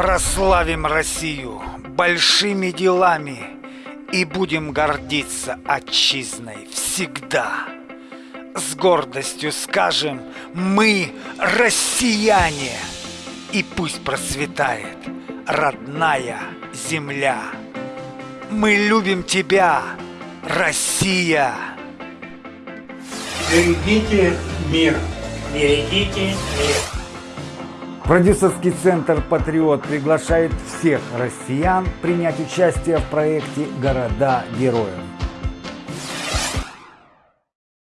Прославим Россию большими делами и будем гордиться отчизной всегда. С гордостью скажем, мы россияне, и пусть процветает родная земля. Мы любим тебя, Россия! Берегите мир. Берегите мир. Продюсерский центр «Патриот» приглашает всех россиян принять участие в проекте «Города героев».